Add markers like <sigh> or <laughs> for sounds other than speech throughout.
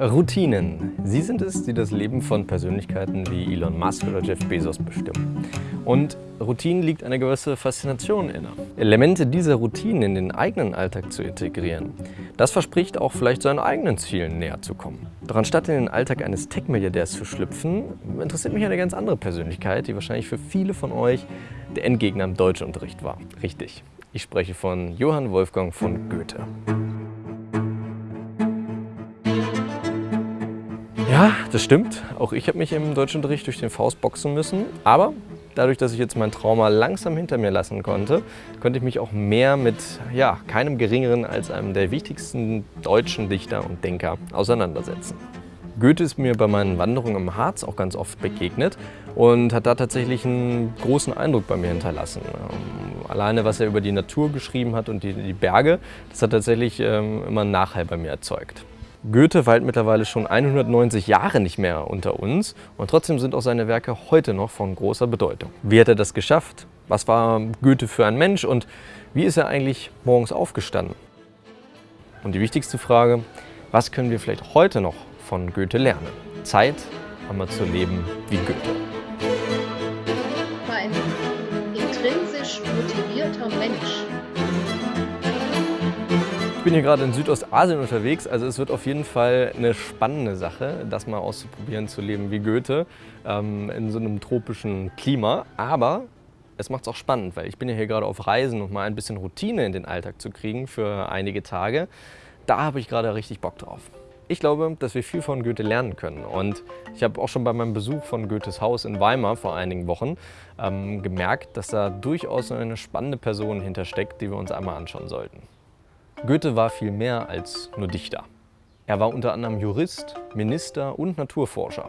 Routinen. Sie sind es, die das Leben von Persönlichkeiten wie Elon Musk oder Jeff Bezos bestimmen. Und Routinen liegt eine gewisse Faszination inne. Elemente dieser Routinen in den eigenen Alltag zu integrieren, das verspricht auch vielleicht seinen eigenen Zielen näher zu kommen. Doch anstatt in den Alltag eines Tech-Milliardärs zu schlüpfen, interessiert mich eine ganz andere Persönlichkeit, die wahrscheinlich für viele von euch der Endgegner im Deutschunterricht war. Richtig, ich spreche von Johann Wolfgang von Goethe. Das stimmt. Auch ich habe mich im Deutschunterricht durch den Faust boxen müssen. Aber dadurch, dass ich jetzt mein Trauma langsam hinter mir lassen konnte, konnte ich mich auch mehr mit ja, keinem Geringeren als einem der wichtigsten deutschen Dichter und Denker auseinandersetzen. Goethe ist mir bei meinen Wanderungen im Harz auch ganz oft begegnet und hat da tatsächlich einen großen Eindruck bei mir hinterlassen. Ähm, alleine, was er über die Natur geschrieben hat und die, die Berge, das hat tatsächlich ähm, immer einen Nachhall bei mir erzeugt. Goethe weilt mittlerweile schon 190 Jahre nicht mehr unter uns und trotzdem sind auch seine Werke heute noch von großer Bedeutung. Wie hat er das geschafft? Was war Goethe für ein Mensch und wie ist er eigentlich morgens aufgestanden? Und die wichtigste Frage, was können wir vielleicht heute noch von Goethe lernen? Zeit, einmal zu leben wie Goethe. Bin hier gerade in Südostasien unterwegs, also es wird auf jeden Fall eine spannende Sache, das mal auszuprobieren, zu leben wie Goethe ähm, in so einem tropischen Klima. Aber es macht es auch spannend, weil ich bin ja hier gerade auf Reisen und mal ein bisschen Routine in den Alltag zu kriegen für einige Tage. Da habe ich gerade richtig Bock drauf. Ich glaube, dass wir viel von Goethe lernen können und ich habe auch schon bei meinem Besuch von Goethes Haus in Weimar vor einigen Wochen ähm, gemerkt, dass da durchaus eine spannende Person hintersteckt, die wir uns einmal anschauen sollten. Goethe war viel mehr als nur Dichter. Er war unter anderem Jurist, Minister und Naturforscher.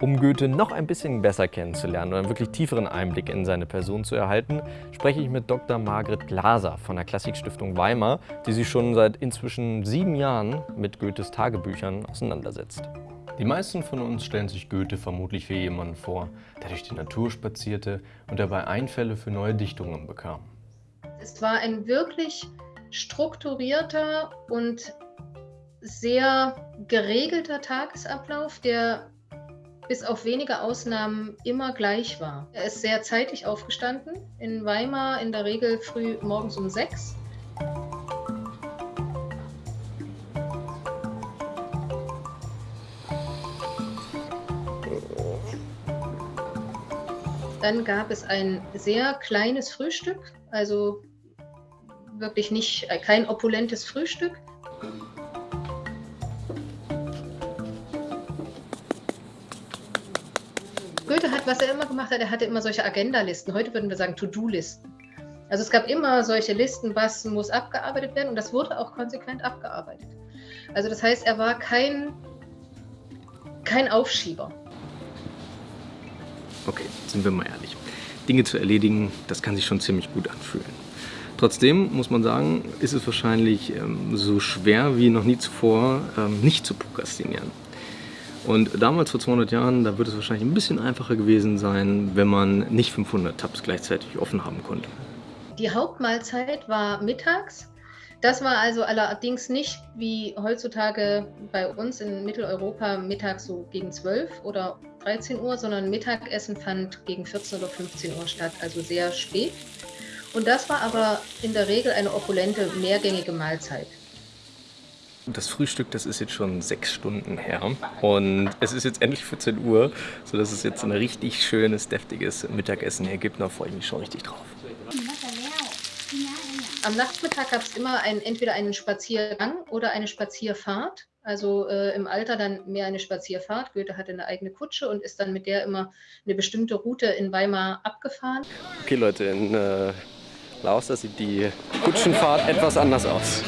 Um Goethe noch ein bisschen besser kennenzulernen und einen wirklich tieferen Einblick in seine Person zu erhalten, spreche ich mit Dr. Margret Glaser von der Klassikstiftung Weimar, die sich schon seit inzwischen sieben Jahren mit Goethes Tagebüchern auseinandersetzt. Die meisten von uns stellen sich Goethe vermutlich wie jemanden vor, der durch die Natur spazierte und dabei Einfälle für neue Dichtungen bekam. Es war ein wirklich strukturierter und sehr geregelter Tagesablauf, der bis auf wenige Ausnahmen immer gleich war. Er ist sehr zeitig aufgestanden, in Weimar in der Regel früh morgens um sechs. Dann gab es ein sehr kleines Frühstück, also wirklich nicht, äh, kein opulentes Frühstück. Goethe hat, was er immer gemacht hat, er hatte immer solche Agenda-Listen. Heute würden wir sagen To-Do-Listen. Also es gab immer solche Listen, was muss abgearbeitet werden und das wurde auch konsequent abgearbeitet. Also das heißt, er war kein, kein Aufschieber. Okay, sind wir mal ehrlich. Dinge zu erledigen, das kann sich schon ziemlich gut anfühlen. Trotzdem muss man sagen, ist es wahrscheinlich ähm, so schwer wie noch nie zuvor, ähm, nicht zu prokrastinieren. Und damals vor 200 Jahren, da wird es wahrscheinlich ein bisschen einfacher gewesen sein, wenn man nicht 500 Tabs gleichzeitig offen haben konnte. Die Hauptmahlzeit war mittags. Das war also allerdings nicht wie heutzutage bei uns in Mitteleuropa mittags so gegen 12 oder 13 Uhr, sondern Mittagessen fand gegen 14 oder 15 Uhr statt, also sehr spät. Und das war aber in der Regel eine opulente, mehrgängige Mahlzeit. Das Frühstück, das ist jetzt schon sechs Stunden her und es ist jetzt endlich 14 Uhr, sodass es jetzt ein richtig schönes, deftiges Mittagessen hier gibt. Da freue ich mich schon richtig drauf. Am Nachmittag gab es immer ein, entweder einen Spaziergang oder eine Spazierfahrt. Also äh, im Alter dann mehr eine Spazierfahrt. Goethe hatte eine eigene Kutsche und ist dann mit der immer eine bestimmte Route in Weimar abgefahren. Okay Leute, in äh, Laos, da sieht die Kutschenfahrt etwas anders aus.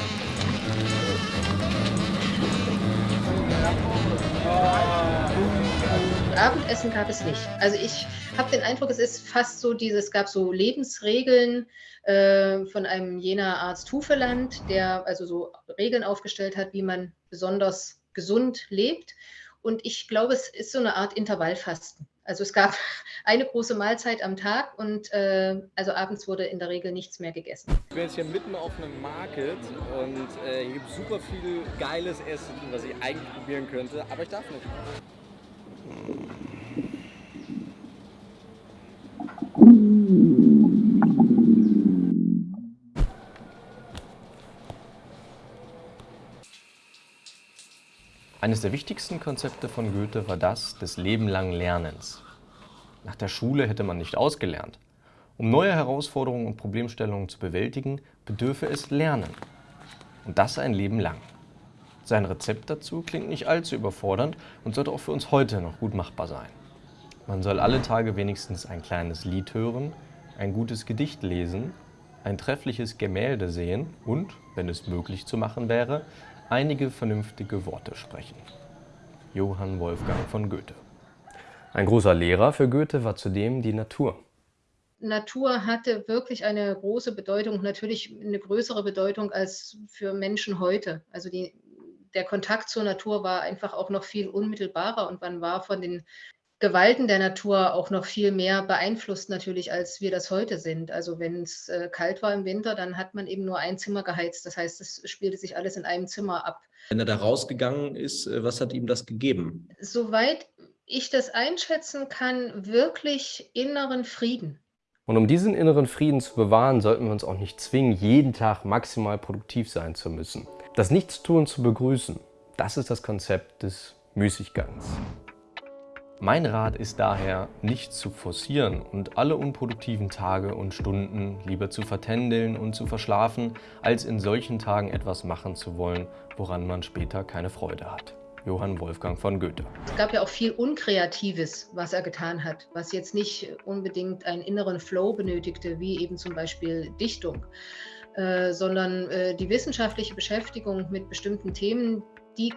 Abendessen gab es nicht. Also ich habe den Eindruck, es ist fast so dieses, es gab so Lebensregeln äh, von einem jener Arzt Hufeland, der also so Regeln aufgestellt hat, wie man besonders gesund lebt. Und ich glaube, es ist so eine Art Intervallfasten. Also es gab <laughs> eine große Mahlzeit am Tag und äh, also abends wurde in der Regel nichts mehr gegessen. Ich bin jetzt hier mitten auf einem Market und äh, hier gibt es super viel geiles Essen, was ich eigentlich probieren könnte, aber ich darf nicht. Eines der wichtigsten Konzepte von Goethe war das des lebenlangen Lernens. Nach der Schule hätte man nicht ausgelernt. Um neue Herausforderungen und Problemstellungen zu bewältigen, bedürfe es Lernen. Und das ein Leben lang. Sein Rezept dazu klingt nicht allzu überfordernd und sollte auch für uns heute noch gut machbar sein. Man soll alle Tage wenigstens ein kleines Lied hören, ein gutes Gedicht lesen, ein treffliches Gemälde sehen und, wenn es möglich zu machen wäre, einige vernünftige Worte sprechen. Johann Wolfgang von Goethe. Ein großer Lehrer für Goethe war zudem die Natur. Natur hatte wirklich eine große Bedeutung, natürlich eine größere Bedeutung als für Menschen heute. Also die, der Kontakt zur Natur war einfach auch noch viel unmittelbarer und man war von den Gewalten der Natur auch noch viel mehr beeinflusst natürlich, als wir das heute sind. Also wenn es äh, kalt war im Winter, dann hat man eben nur ein Zimmer geheizt. Das heißt, es spielte sich alles in einem Zimmer ab. Wenn er da rausgegangen ist, äh, was hat ihm das gegeben? Soweit ich das einschätzen kann, wirklich inneren Frieden. Und um diesen inneren Frieden zu bewahren, sollten wir uns auch nicht zwingen, jeden Tag maximal produktiv sein zu müssen. Das Nichtstun zu begrüßen, das ist das Konzept des Müßiggangs. Mein Rat ist daher, nicht zu forcieren und alle unproduktiven Tage und Stunden lieber zu vertändeln und zu verschlafen, als in solchen Tagen etwas machen zu wollen, woran man später keine Freude hat. Johann Wolfgang von Goethe. Es gab ja auch viel Unkreatives, was er getan hat, was jetzt nicht unbedingt einen inneren Flow benötigte, wie eben zum Beispiel Dichtung, äh, sondern äh, die wissenschaftliche Beschäftigung mit bestimmten Themen, die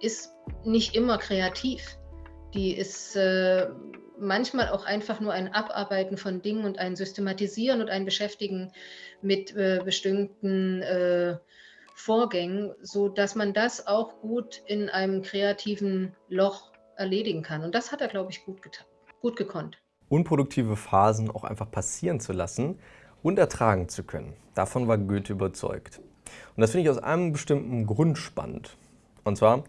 ist nicht immer kreativ die ist äh, manchmal auch einfach nur ein Abarbeiten von Dingen und ein Systematisieren und ein Beschäftigen mit äh, bestimmten äh, Vorgängen, so dass man das auch gut in einem kreativen Loch erledigen kann. Und das hat er, glaube ich, gut, gut gekonnt. Unproduktive Phasen auch einfach passieren zu lassen und ertragen zu können. Davon war Goethe überzeugt. Und das finde ich aus einem bestimmten Grund spannend. Und zwar,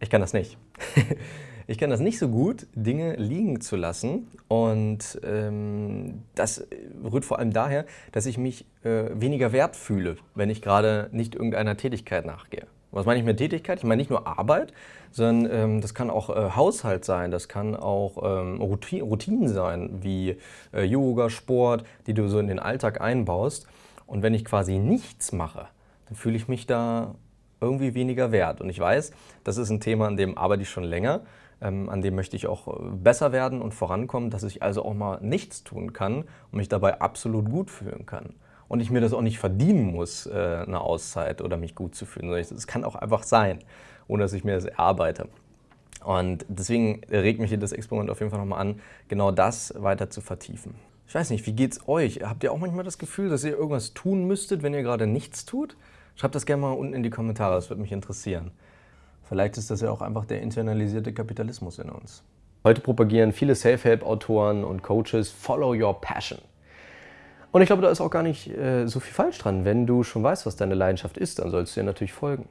ich kann das nicht. <laughs> Ich kann das nicht so gut, Dinge liegen zu lassen und ähm, das rührt vor allem daher, dass ich mich äh, weniger wert fühle, wenn ich gerade nicht irgendeiner Tätigkeit nachgehe. Was meine ich mit Tätigkeit? Ich meine nicht nur Arbeit, sondern ähm, das kann auch äh, Haushalt sein, das kann auch ähm, Routine, Routinen sein, wie äh, Yoga, Sport, die du so in den Alltag einbaust. Und wenn ich quasi nichts mache, dann fühle ich mich da irgendwie weniger wert. Und ich weiß, das ist ein Thema, an dem arbeite ich schon länger. Ähm, an dem möchte ich auch äh, besser werden und vorankommen, dass ich also auch mal nichts tun kann und mich dabei absolut gut fühlen kann. Und ich mir das auch nicht verdienen muss, äh, eine Auszeit oder mich gut zu fühlen. Es kann auch einfach sein, ohne dass ich mir das erarbeite. Und deswegen regt mich das Experiment auf jeden Fall nochmal an, genau das weiter zu vertiefen. Ich weiß nicht, wie geht's euch? Habt ihr auch manchmal das Gefühl, dass ihr irgendwas tun müsstet, wenn ihr gerade nichts tut? Schreibt das gerne mal unten in die Kommentare, das würde mich interessieren. Vielleicht ist das ja auch einfach der internalisierte Kapitalismus in uns. Heute propagieren viele Self-Help-Autoren und Coaches Follow Your Passion. Und ich glaube, da ist auch gar nicht äh, so viel falsch dran. Wenn du schon weißt, was deine Leidenschaft ist, dann sollst du dir natürlich folgen.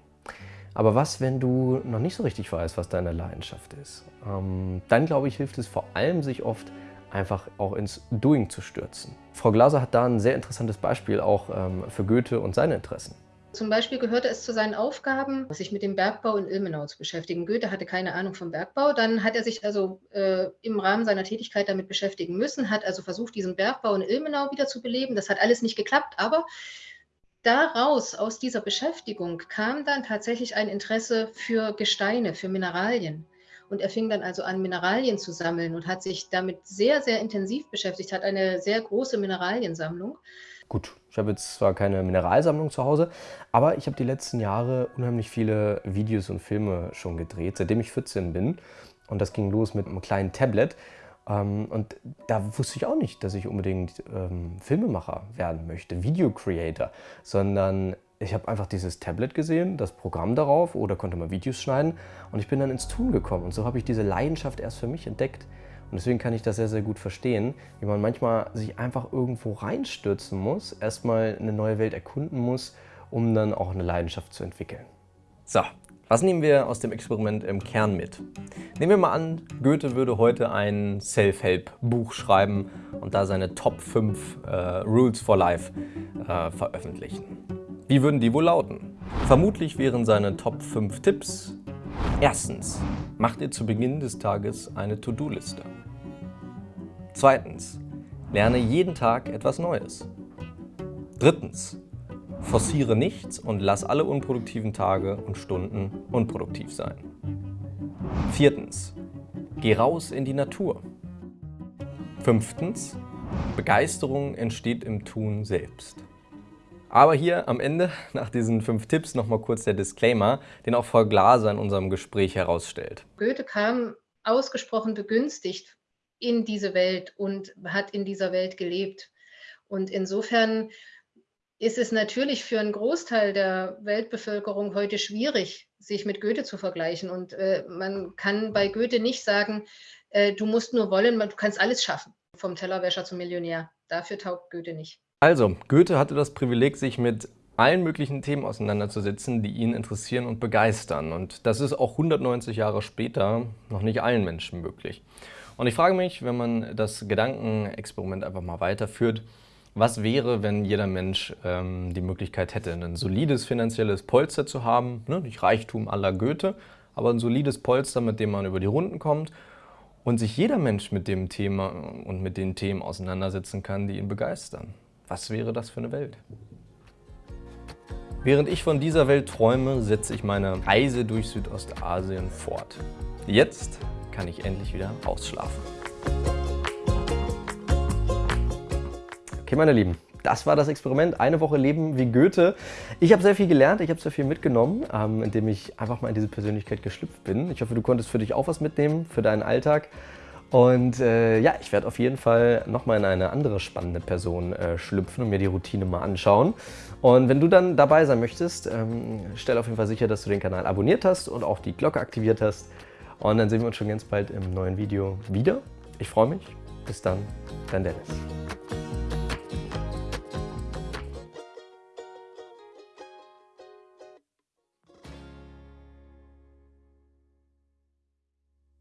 Aber was, wenn du noch nicht so richtig weißt, was deine Leidenschaft ist? Ähm, dann, glaube ich, hilft es vor allem, sich oft einfach auch ins Doing zu stürzen. Frau Glaser hat da ein sehr interessantes Beispiel auch ähm, für Goethe und seine Interessen. Zum Beispiel gehörte es zu seinen Aufgaben, sich mit dem Bergbau in Ilmenau zu beschäftigen. Goethe hatte keine Ahnung vom Bergbau. Dann hat er sich also äh, im Rahmen seiner Tätigkeit damit beschäftigen müssen, hat also versucht, diesen Bergbau in Ilmenau wieder zu beleben. Das hat alles nicht geklappt, aber daraus, aus dieser Beschäftigung, kam dann tatsächlich ein Interesse für Gesteine, für Mineralien. Und er fing dann also an, Mineralien zu sammeln und hat sich damit sehr, sehr intensiv beschäftigt, hat eine sehr große Mineraliensammlung. Gut, ich habe jetzt zwar keine Mineralsammlung zu Hause, aber ich habe die letzten Jahre unheimlich viele Videos und Filme schon gedreht, seitdem ich 14 bin. Und das ging los mit einem kleinen Tablet. Ähm, und da wusste ich auch nicht, dass ich unbedingt ähm, Filmemacher werden möchte, Video Creator, sondern ich habe einfach dieses Tablet gesehen, das Programm darauf oder konnte mal Videos schneiden und ich bin dann ins Tun gekommen. Und so habe ich diese Leidenschaft erst für mich entdeckt. Und deswegen kann ich das sehr, sehr gut verstehen, wie man manchmal sich einfach irgendwo reinstürzen muss, erstmal eine neue Welt erkunden muss, um dann auch eine Leidenschaft zu entwickeln. So, was nehmen wir aus dem Experiment im Kern mit? Nehmen wir mal an, Goethe würde heute ein Self-Help-Buch schreiben und da seine Top 5 äh, Rules for Life äh, veröffentlichen. Wie würden die wohl lauten? Vermutlich wären seine Top 5 Tipps Erstens, macht ihr zu Beginn des Tages eine To-Do-Liste. Zweitens, lerne jeden Tag etwas Neues. Drittens, forciere nichts und lass alle unproduktiven Tage und Stunden unproduktiv sein. Viertens, geh raus in die Natur. Fünftens, Begeisterung entsteht im Tun selbst. Aber hier am Ende, nach diesen fünf Tipps, nochmal kurz der Disclaimer, den auch Frau Glaser in unserem Gespräch herausstellt. Goethe kam ausgesprochen begünstigt in diese Welt und hat in dieser Welt gelebt. Und insofern ist es natürlich für einen Großteil der Weltbevölkerung heute schwierig, sich mit Goethe zu vergleichen. Und äh, man kann bei Goethe nicht sagen, äh, du musst nur wollen, du kannst alles schaffen, vom Tellerwäscher zum Millionär. Dafür taugt Goethe nicht. Also, Goethe hatte das Privileg, sich mit allen möglichen Themen auseinanderzusetzen, die ihn interessieren und begeistern. Und das ist auch 190 Jahre später noch nicht allen Menschen möglich. Und ich frage mich, wenn man das Gedankenexperiment einfach mal weiterführt, was wäre, wenn jeder Mensch ähm, die Möglichkeit hätte, ein solides finanzielles Polster zu haben, ne? nicht Reichtum aller Goethe, aber ein solides Polster, mit dem man über die Runden kommt und sich jeder Mensch mit dem Thema und mit den Themen auseinandersetzen kann, die ihn begeistern. Was wäre das für eine Welt? Während ich von dieser Welt träume, setze ich meine Reise durch Südostasien fort. Jetzt kann ich endlich wieder ausschlafen. Okay, meine Lieben, das war das Experiment. Eine Woche Leben wie Goethe. Ich habe sehr viel gelernt, ich habe sehr viel mitgenommen, ähm, indem ich einfach mal in diese Persönlichkeit geschlüpft bin. Ich hoffe, du konntest für dich auch was mitnehmen, für deinen Alltag. Und äh, ja, ich werde auf jeden Fall nochmal in eine andere spannende Person äh, schlüpfen und mir die Routine mal anschauen. Und wenn du dann dabei sein möchtest, ähm, stell auf jeden Fall sicher, dass du den Kanal abonniert hast und auch die Glocke aktiviert hast. Und dann sehen wir uns schon ganz bald im neuen Video wieder. Ich freue mich. Bis dann, dein Dennis.